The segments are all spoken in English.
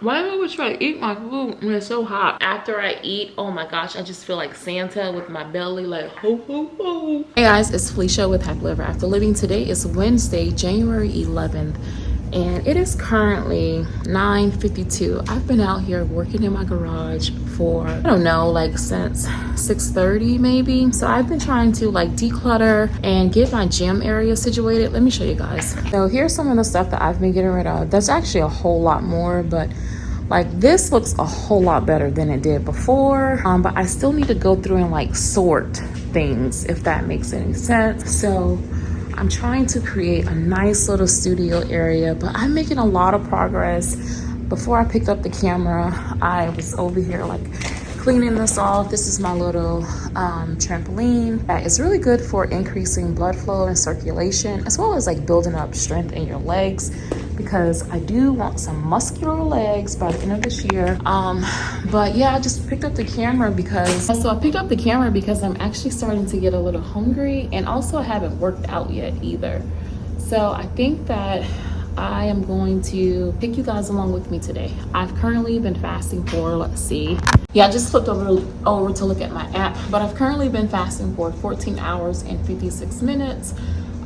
why do I always try to eat my food when it's so hot? After I eat, oh my gosh, I just feel like Santa with my belly like ho ho ho. Hey guys, it's Felicia with Happily Ever After Living. Today is Wednesday, January 11th and it is currently 9:52. I've been out here working in my garage for I don't know like since 6:30 maybe. So I've been trying to like declutter and get my gym area situated. Let me show you guys. So here's some of the stuff that I've been getting rid of. That's actually a whole lot more, but like this looks a whole lot better than it did before. Um, but I still need to go through and like sort things if that makes any sense. So I'm trying to create a nice little studio area, but I'm making a lot of progress. Before I picked up the camera, I was over here like cleaning this off. This is my little um, trampoline that is really good for increasing blood flow and circulation, as well as like building up strength in your legs because I do want some muscular legs by the end of this year. Um, but yeah, I just picked up the camera because, so I picked up the camera because I'm actually starting to get a little hungry and also I haven't worked out yet either. So I think that I am going to pick you guys along with me today. I've currently been fasting for, let's see. Yeah, I just flipped over, over to look at my app, but I've currently been fasting for 14 hours and 56 minutes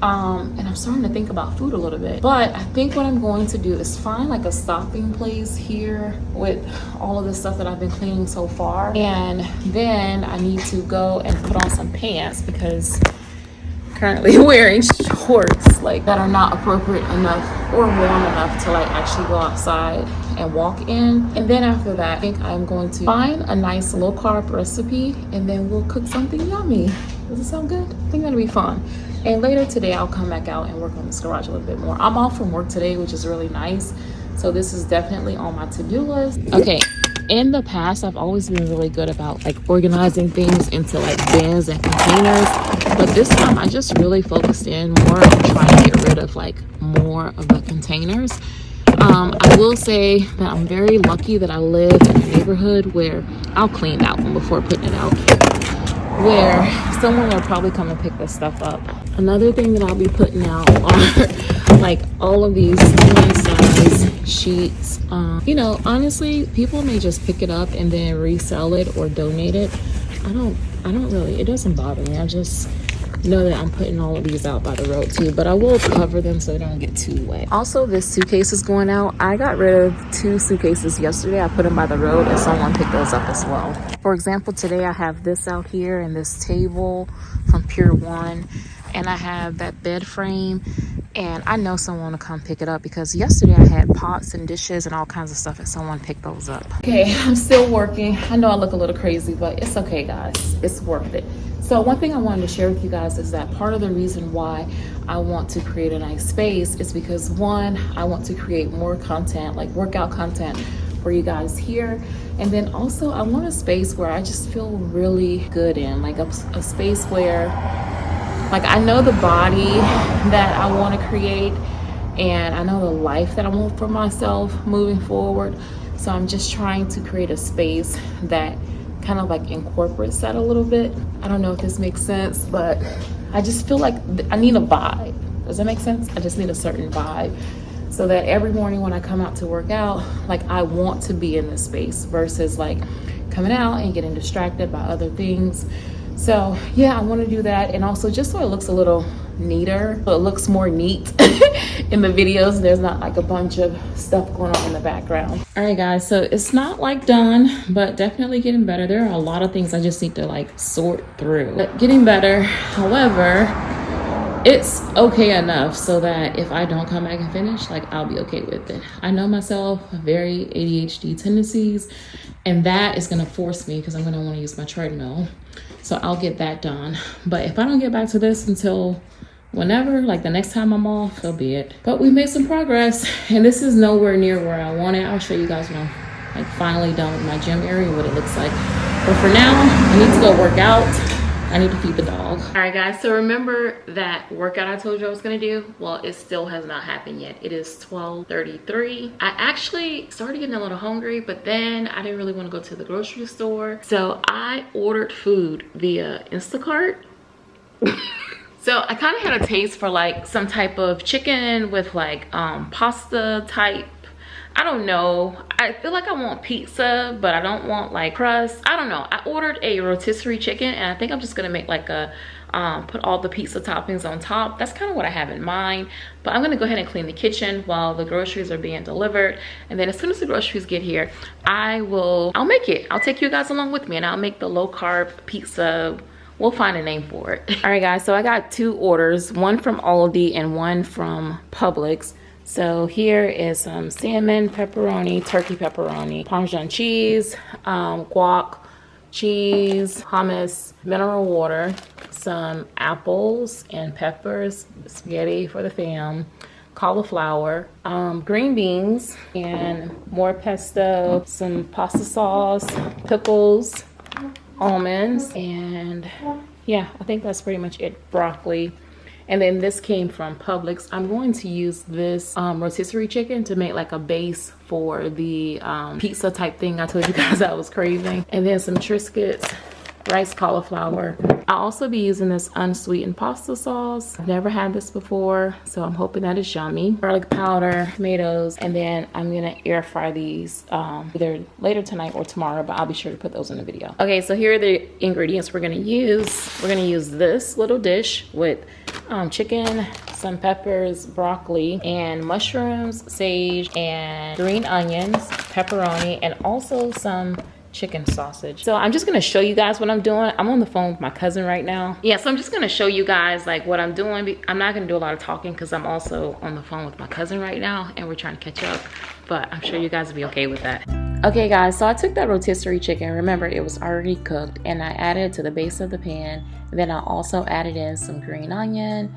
um, and I'm starting to think about food a little bit. But I think what I'm going to do is find like a stopping place here with all of the stuff that I've been cleaning so far. And then I need to go and put on some pants because currently wearing shorts like that are not appropriate enough or warm enough to like actually go outside and walk in and then after that i think i'm going to find a nice low carb recipe and then we'll cook something yummy does it sound good i think that'll be fun and later today, I'll come back out and work on this garage a little bit more. I'm off from work today, which is really nice. So this is definitely on my to-do list. Okay, in the past, I've always been really good about like organizing things into like bins and containers. But this time, I just really focused in more on trying to get rid of like more of the containers. Um, I will say that I'm very lucky that I live in a neighborhood where I'll clean that one before putting it out where someone will probably come and pick this stuff up. Another thing that I'll be putting out are like all of these size sheets. Um, you know, honestly, people may just pick it up and then resell it or donate it. I don't, I don't really, it doesn't bother me. I just know that I'm putting all of these out by the road too, but I will cover them so they don't get too wet. Also, this suitcase is going out. I got rid of two suitcases yesterday. I put them by the road and someone picked those up as well. For example, today I have this out here and this table from Pier 1 and I have that bed frame and I know someone will come pick it up because yesterday I had pots and dishes and all kinds of stuff and someone picked those up. Okay, I'm still working. I know I look a little crazy, but it's okay guys. It's worth it. So one thing I wanted to share with you guys is that part of the reason why I want to create a nice space is because one, I want to create more content, like workout content for you guys here. And then also I want a space where I just feel really good in, like a, a space where like I know the body that I want to create and I know the life that I want for myself moving forward. So I'm just trying to create a space that kind of like incorporates that a little bit. I don't know if this makes sense, but I just feel like I need a vibe. Does that make sense? I just need a certain vibe so that every morning when I come out to work out, like I want to be in this space versus like coming out and getting distracted by other things. So yeah, I want to do that. And also just so it looks a little neater, so it looks more neat in the videos. There's not like a bunch of stuff going on in the background. All right, guys, so it's not like done, but definitely getting better. There are a lot of things I just need to like sort through. But getting better, however, it's okay enough so that if I don't come back and finish, like I'll be okay with it. I know myself, very ADHD tendencies, and that is gonna force me because I'm gonna wanna use my treadmill. So I'll get that done. But if I don't get back to this until whenever, like the next time I'm off, so be it. But we made some progress and this is nowhere near where I want it. I'll show you guys when I'm like finally done with my gym area, what it looks like. But for now, I need to go work out. I need to feed the dog. All right, guys, so remember that workout I told you I was gonna do? Well, it still has not happened yet. It is 12.33. I actually started getting a little hungry, but then I didn't really wanna go to the grocery store. So I ordered food via Instacart. So I kind of had a taste for like some type of chicken with like um, pasta type I don't know. I feel like I want pizza, but I don't want like crust. I don't know. I ordered a rotisserie chicken and I think I'm just gonna make like a um, put all the pizza toppings on top. That's kind of what I have in mind. But I'm gonna go ahead and clean the kitchen while the groceries are being delivered. And then as soon as the groceries get here, I will, I'll make it. I'll take you guys along with me and I'll make the low carb pizza we'll find a name for it all right guys so i got two orders one from aldi and one from publix so here is some salmon pepperoni turkey pepperoni parmesan cheese um, guac cheese hummus mineral water some apples and peppers spaghetti for the fam cauliflower um, green beans and more pesto some pasta sauce pickles almonds and yeah i think that's pretty much it broccoli and then this came from Publix. I'm going to use this um, rotisserie chicken to make like a base for the um, pizza type thing I told you guys I was craving. And then some Triscuits rice cauliflower. I'll also be using this unsweetened pasta sauce. I've never had this before, so I'm hoping that is yummy. Garlic powder, tomatoes, and then I'm gonna air fry these um, either later tonight or tomorrow, but I'll be sure to put those in the video. Okay, so here are the ingredients we're gonna use. We're gonna use this little dish with um, chicken, some peppers, broccoli, and mushrooms, sage, and green onions, pepperoni, and also some chicken sausage. So I'm just gonna show you guys what I'm doing. I'm on the phone with my cousin right now. Yeah, so I'm just gonna show you guys like what I'm doing. I'm not gonna do a lot of talking because I'm also on the phone with my cousin right now and we're trying to catch up. But I'm sure you guys will be okay with that. Okay guys, so I took that rotisserie chicken. Remember, it was already cooked and I added it to the base of the pan. Then I also added in some green onion,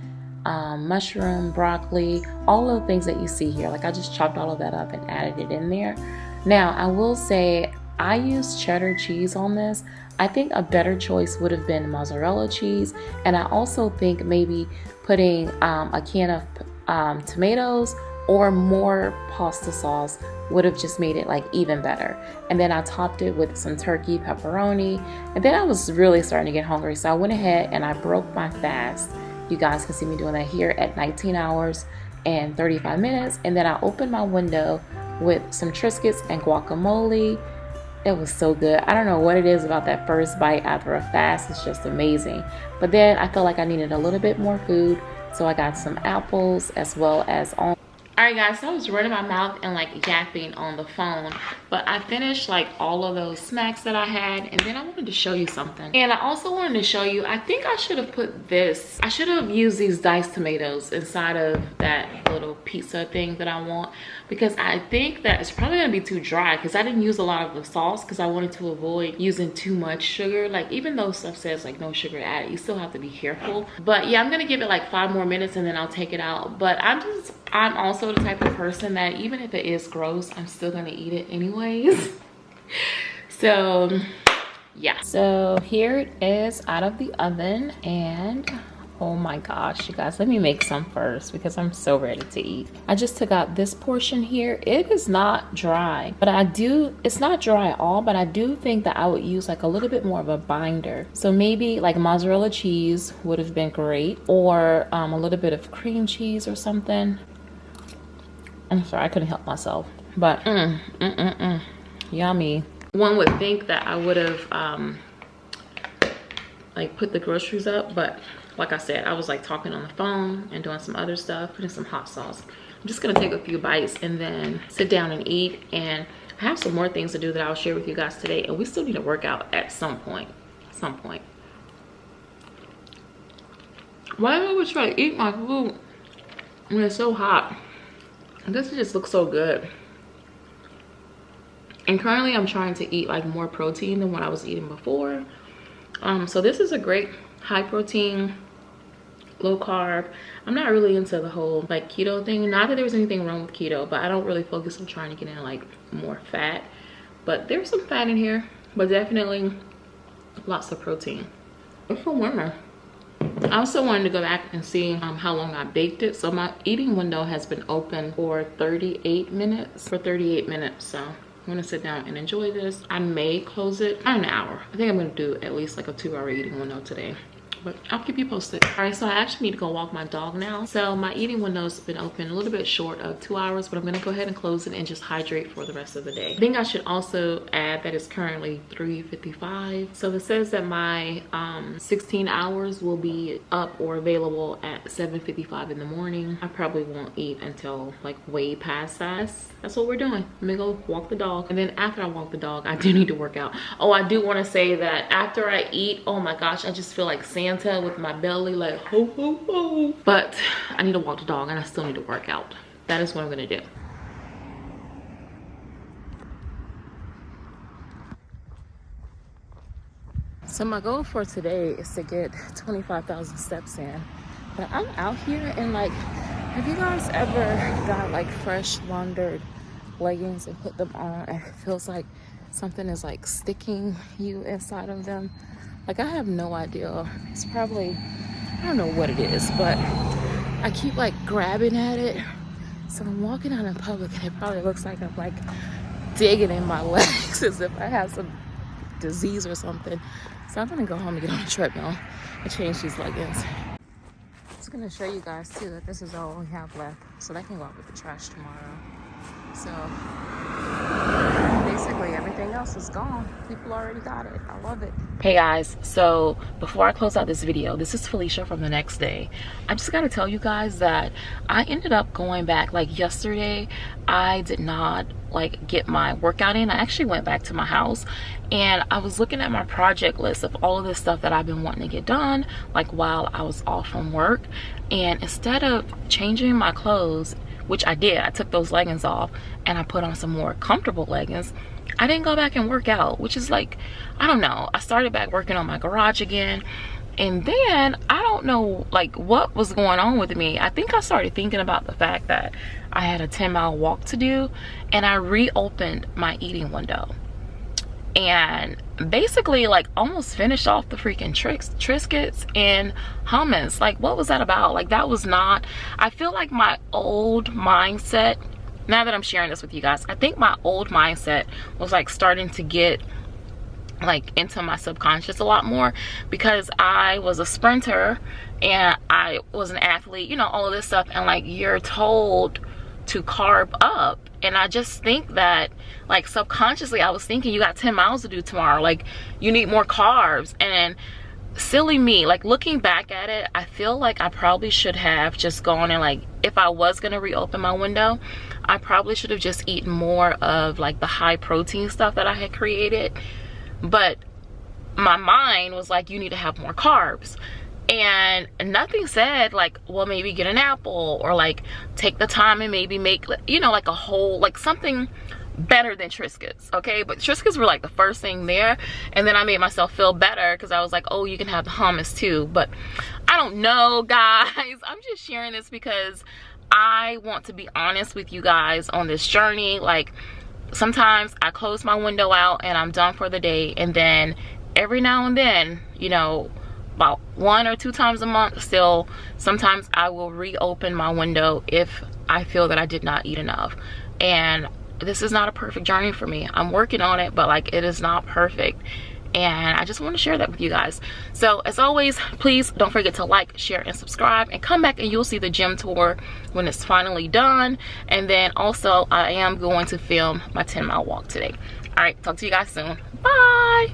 um, mushroom, broccoli, all of the things that you see here. Like I just chopped all of that up and added it in there. Now, I will say I used cheddar cheese on this. I think a better choice would have been mozzarella cheese. And I also think maybe putting um, a can of um, tomatoes or more pasta sauce would have just made it like even better. And then I topped it with some turkey pepperoni. And then I was really starting to get hungry. So I went ahead and I broke my fast. You guys can see me doing that here at 19 hours and 35 minutes. And then I opened my window with some Triscuits and guacamole it was so good. I don't know what it is about that first bite after a fast. It's just amazing. But then I felt like I needed a little bit more food. So I got some apples as well as on all right guys so i was running my mouth and like yapping on the phone but i finished like all of those snacks that i had and then i wanted to show you something. And i also wanted to show you i think i should have put this i should have used these diced tomatoes inside of that little pizza thing that i want because i think that it's probably gonna be too dry because i didn't use a lot of the sauce because i wanted to avoid using too much sugar. Like even though stuff says like no sugar added you still have to be careful. But yeah i'm gonna give it like five more minutes and then i'll take it out. But i'm just I'm also the type of person that even if it is gross, I'm still gonna eat it anyways. so yeah. So here it is out of the oven and oh my gosh you guys let me make some first because i'm so ready to eat i just took out this portion here it is not dry but i do it's not dry at all but i do think that i would use like a little bit more of a binder so maybe like mozzarella cheese would have been great or um, a little bit of cream cheese or something I'm sorry, I couldn't help myself. But mm, mm, mm, mm, yummy. One would think that I would have um, like put the groceries up, but like I said, I was like talking on the phone and doing some other stuff, putting some hot sauce. I'm just gonna take a few bites and then sit down and eat. And I have some more things to do that I'll share with you guys today. And we still need to work out at some point, some point. Why do I always try to eat my food when it's so hot? This just looks so good. And currently i'm trying to eat like more protein than what i was eating before. Um so this is a great high protein low carb. I'm not really into the whole like keto thing. Not that there's anything wrong with keto but i don't really focus on trying to get in like more fat. But there's some fat in here but definitely lots of protein. It's for women I also wanted to go back and see um, how long I baked it. So my eating window has been open for 38 minutes, for 38 minutes. So I'm gonna sit down and enjoy this. I may close it in an hour. I think I'm gonna do at least like a two hour eating window today. But i'll keep you posted. All right so i actually need to go walk my dog now. So my eating window's been open a little bit short of two hours but i'm gonna go ahead and close it and just hydrate for the rest of the day. I think i should also add that it's currently 3:55. so it says that my um 16 hours will be up or available at 7:55 in the morning. I probably won't eat until like way past that. That's what we're doing. Let me go walk the dog. And then after i walk the dog i do need to work out. Oh i do want to say that after i eat oh my gosh i just feel like Santa with my belly like. But I need to walk the dog and I still need to work out. That is what I'm gonna do. So my goal for today is to get 25,000 steps in. But I'm out here and like, have you guys ever got like fresh laundered leggings and put them on and it feels like something is like sticking you inside of them? Like I have no idea. It's probably, I don't know what it is, but I keep like grabbing at it. So I'm walking out in public and it probably looks like I'm like digging in my legs as if I have some disease or something. So I'm gonna go home and get on a treadmill and change these leggings. I'm just gonna show you guys too that this is all we have left. So that can go out with the trash tomorrow. So everything else is gone. People already got it. I love it. Hey guys. So before i close out this video this is felicia from the next day. I just got to tell you guys that i ended up going back like yesterday. I did not like get my workout in. I actually went back to my house and i was looking at my project list of all of this stuff that i've been wanting to get done like while i was off from work. And instead of changing my clothes which I did. I took those leggings off and I put on some more comfortable leggings. I didn't go back and work out, which is like, I don't know. I started back working on my garage again. And then I don't know like what was going on with me. I think I started thinking about the fact that I had a 10 mile walk to do and I reopened my eating window and basically like almost finished off the freaking tricks triscuits and hummus like what was that about like that was not i feel like my old mindset now that i'm sharing this with you guys i think my old mindset was like starting to get like into my subconscious a lot more because I was a sprinter and I was an athlete, you know, all of this stuff. And like you're told to carb up and i just think that like subconsciously i was thinking you got 10 miles to do tomorrow. Like you need more carbs. And silly me like looking back at it i feel like i probably should have just gone and like if i was gonna reopen my window i probably should have just eaten more of like the high protein stuff that i had created. But my mind was like you need to have more carbs and nothing said like well maybe get an apple or like take the time and maybe make you know like a whole like something better than Triscuits, okay? But Triscuits were like the first thing there. And then I made myself feel better because I was like, oh, you can have the hummus too. But I don't know, guys. I'm just sharing this because I want to be honest with you guys on this journey. Like, sometimes I close my window out and I'm done for the day. And then every now and then, you know, about one or two times a month. Still sometimes i will reopen my window if i feel that i did not eat enough. And this is not a perfect journey for me. I'm working on it but like it is not perfect. And i just want to share that with you guys. So as always please don't forget to like share and subscribe. And come back and you'll see the gym tour when it's finally done. And then also i am going to film my 10 mile walk today. All right. Talk to you guys soon. Bye